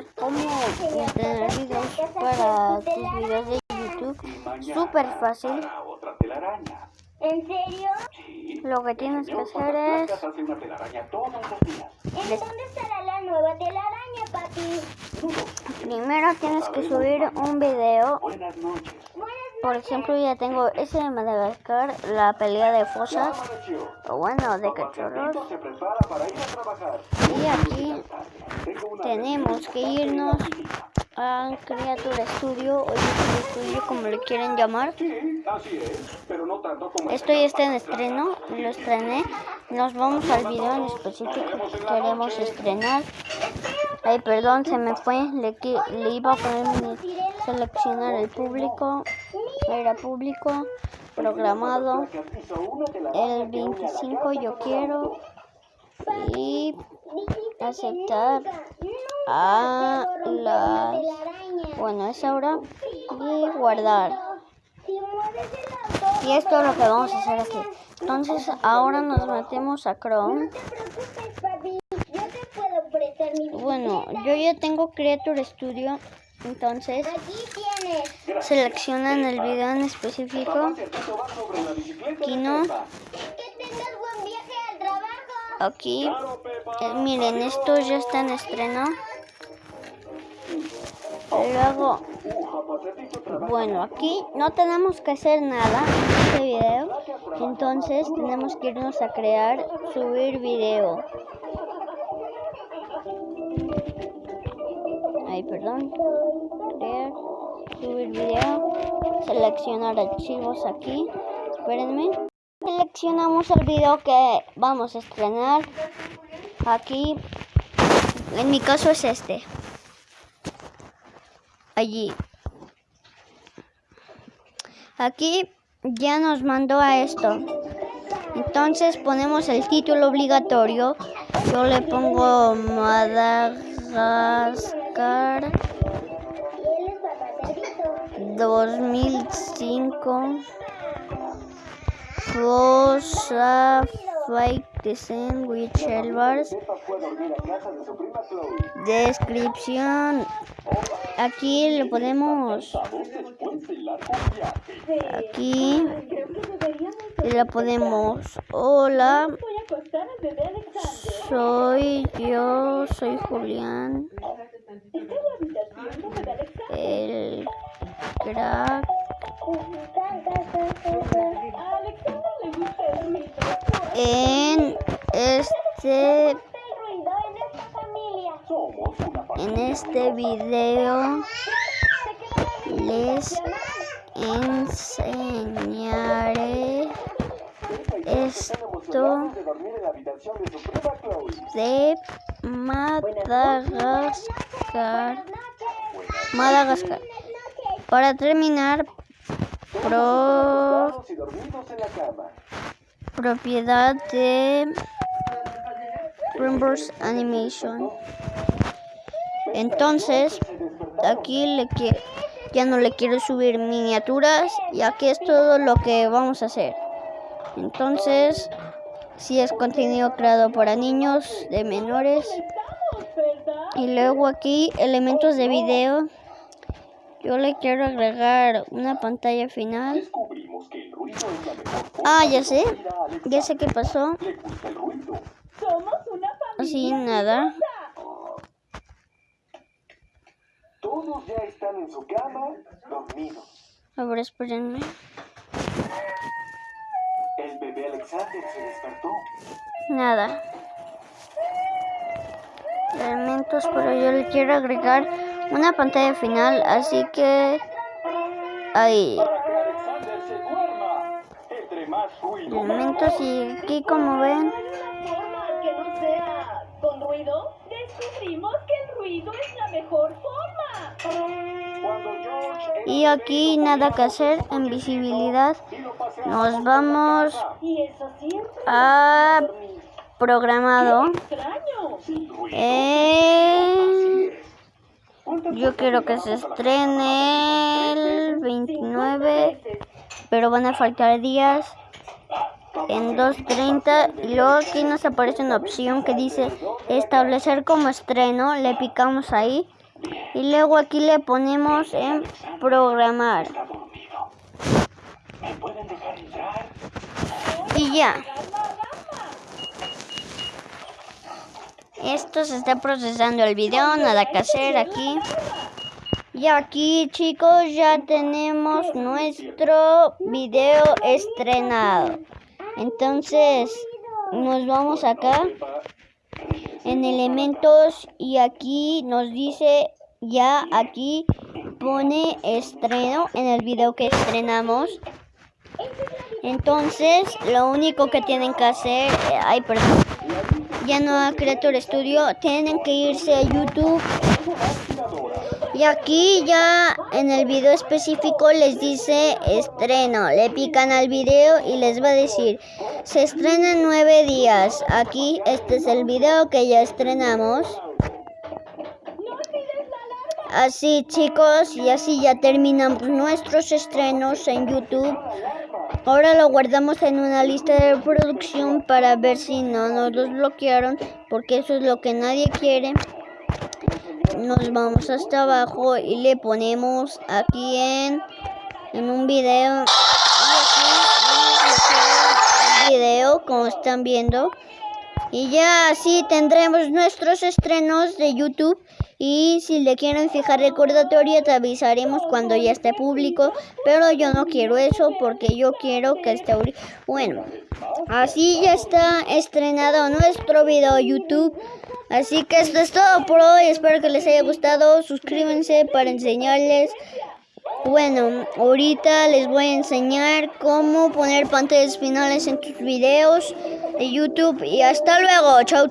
enseñar cómo tener videos para tus videos de YouTube. Súper fácil. ¿En serio? Lo que tienes que hacer es... ¿En dónde estará la nueva telaraña, papi? Primero tienes que subir un video. Buenas Por ejemplo, ya tengo ese de Madagascar, la pelea de fosas. O bueno, de cachorros. se prepara para ir a trabajar. Y aquí tenemos que irnos a Creature Studio o YouTube Studio, como le quieren llamar. Esto ya está en estreno, lo estrené. Nos vamos al video en específico que queremos estrenar. Ay, perdón, se me fue. Le, le iba a poner mi- seleccionar el público. Era público, programado. El 25 yo quiero. Y aceptar a las... Bueno, es ahora. Y guardar. Y esto es lo que vamos a hacer aquí. Entonces ahora nos metemos a Chrome. No te preocupes, papi. Yo te puedo prestar mi Bueno, yo ya tengo Creature Studio. Entonces seleccionan el video en específico. Aquí no. Trabajo. Aquí. eh, miren, esto ya está en estreno. Luego, bueno, aquí no tenemos que hacer nada en este video. Entonces tenemos que irnos a crear, subir video. Perdón. Crear, subir video. Seleccionar archivos aquí. Espérenme. Seleccionamos el video que vamos a estrenar. Aquí. En mi caso es este. Allí. Aquí ya nos mandó a esto. Entonces ponemos el título obligatorio. Yo le pongo Madagascar 2005. Fosa Fight the Sandwich Elbars. Descripción. Aquí le ponemos. Aquí. Y le ponemos. Hola. Soy yo, soy Julián. En este en este video les enseñaré esto de Madagascar. Madagascar. Para terminar, pro- propiedad de Reverse Animation. Entonces, aquí le ya no le quiero subir miniaturas y aquí es todo lo que vamos a hacer. Entonces, si es contenido creado para niños de menores. Y luego aquí elementos de video. Yo le quiero agregar una pantalla final. Ah, ya sé. Ya sé qué pasó. Así nada. Todos ya están en su cama, dormidos. A ver, espérenme. El bebé Alexander se despertó. Nada. Elementos, pero yo le quiero agregar una pantalla final, así que ahí. Elementos y aquí como ven, forma que no sea con ruido, descubrimos que el ruido es la mejor forma. Cuando George y aquí nada que hacer en visibilidad. Nos vamos siempre a programado. Eh, yo quiero que se estrene el 29, pero van a faltar días en 2.30 y luego aquí nos aparece una opción que dice establecer como estreno, le picamos ahí Y luego aquí le ponemos en programar. Y ya. Esto se está procesando el video, nada que hacer aquí. Y aquí chicos ya tenemos nuestro video estrenado. Entonces nos vamos acá en elementos y aquí nos dice ya aquí pone estreno en el video que estrenamos. Entonces lo único que tienen que hacer, eh, ay perdón, ya no a Creator Studio, tienen que irse a YouTube y aquí ya en el video específico les dice estreno. Le pican al video y les va a decir se estrena en nueve días. Aquí este es el video que ya estrenamos. Así chicos y así ya terminamos nuestros estrenos en YouTube. Ahora lo guardamos en una lista de reproducción para ver si no nos los bloquearon porque eso es lo que nadie quiere. Nos vamos hasta abajo y le ponemos aquí en, en un video. Aquí el video como están viendo. Y ya así tendremos nuestros estrenos de YouTube y si le quieren fijar recordatorio te avisaremos cuando ya esté público pero yo no quiero eso porque yo quiero que esté bueno así ya está estrenado nuestro video YouTube Así que esto es todo por hoy. Espero que les haya gustado. Suscríbanse para enseñarles. Bueno, ahorita les voy a enseñar cómo poner pantallas finales en tus videos de YouTube. Y hasta luego. Chau, chau.